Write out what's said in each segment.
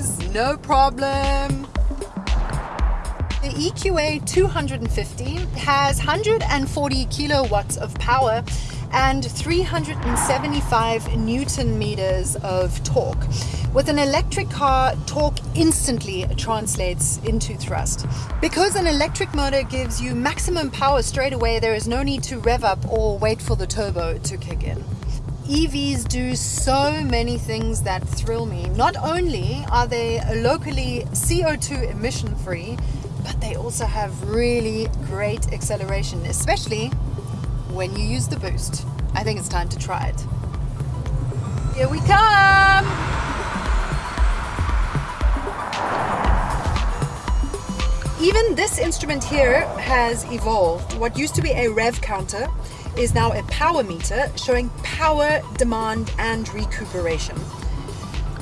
guys, no problem. The EQA 250 has 140 kilowatts of power and 375 newton meters of torque. With an electric car, torque instantly translates into thrust. Because an electric motor gives you maximum power straight away, there is no need to rev up or wait for the turbo to kick in. EVs do so many things that thrill me. Not only are they locally CO2 emission free, but they also have really great acceleration, especially when you use the boost. I think it's time to try it. Here we come! Even this instrument here has evolved. What used to be a rev counter is now a power meter showing power, demand and recuperation.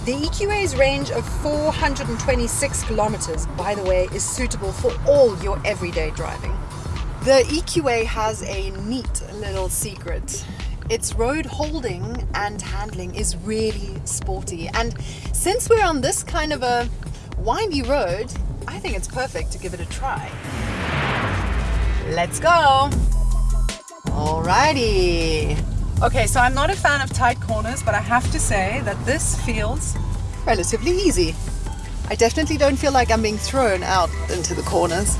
The EQA's range of 426 kilometers, by the way, is suitable for all your everyday driving. The EQA has a neat little secret. Its road holding and handling is really sporty. And since we're on this kind of a windy road, I think it's perfect to give it a try. Let's go! Alrighty. Okay, so I'm not a fan of tight corners, but I have to say that this feels relatively easy. I definitely don't feel like I'm being thrown out into the corners.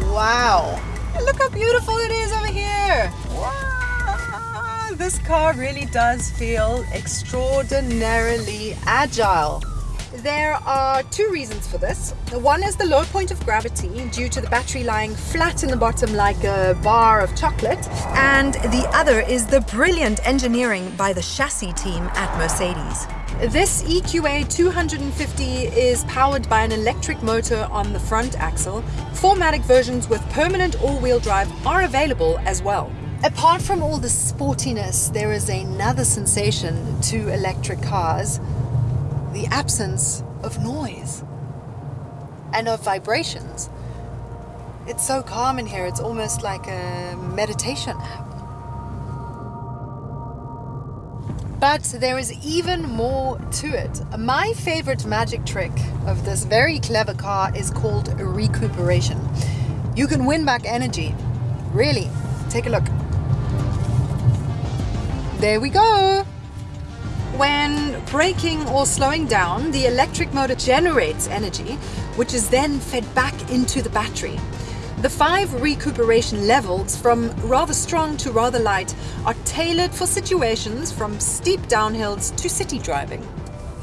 Wow. Look how beautiful it is over here. Wow. This car really does feel extraordinarily agile. There are two reasons for this. One is the low point of gravity due to the battery lying flat in the bottom like a bar of chocolate. And the other is the brilliant engineering by the chassis team at Mercedes. This EQA 250 is powered by an electric motor on the front axle. 4MATIC versions with permanent all-wheel drive are available as well. Apart from all the sportiness, there is another sensation to electric cars the absence of noise and of vibrations. It's so calm in here, it's almost like a meditation app. But there is even more to it. My favorite magic trick of this very clever car is called recuperation. You can win back energy. Really, take a look. There we go. When braking or slowing down, the electric motor generates energy, which is then fed back into the battery. The five recuperation levels, from rather strong to rather light, are tailored for situations from steep downhills to city driving.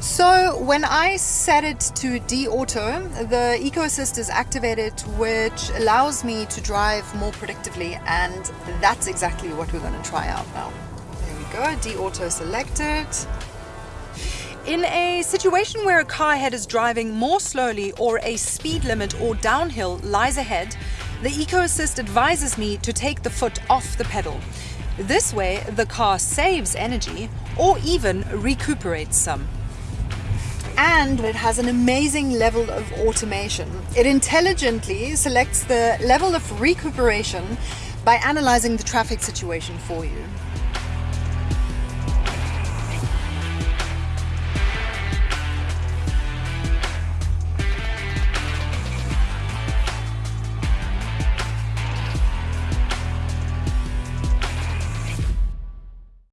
So when I set it to D-Auto, the EcoAssist is activated, which allows me to drive more predictively, and that's exactly what we're going to try out now. Go, D-Auto selected. In a situation where a car ahead is driving more slowly or a speed limit or downhill lies ahead, the EcoAssist advises me to take the foot off the pedal. This way, the car saves energy or even recuperates some. And it has an amazing level of automation. It intelligently selects the level of recuperation by analyzing the traffic situation for you.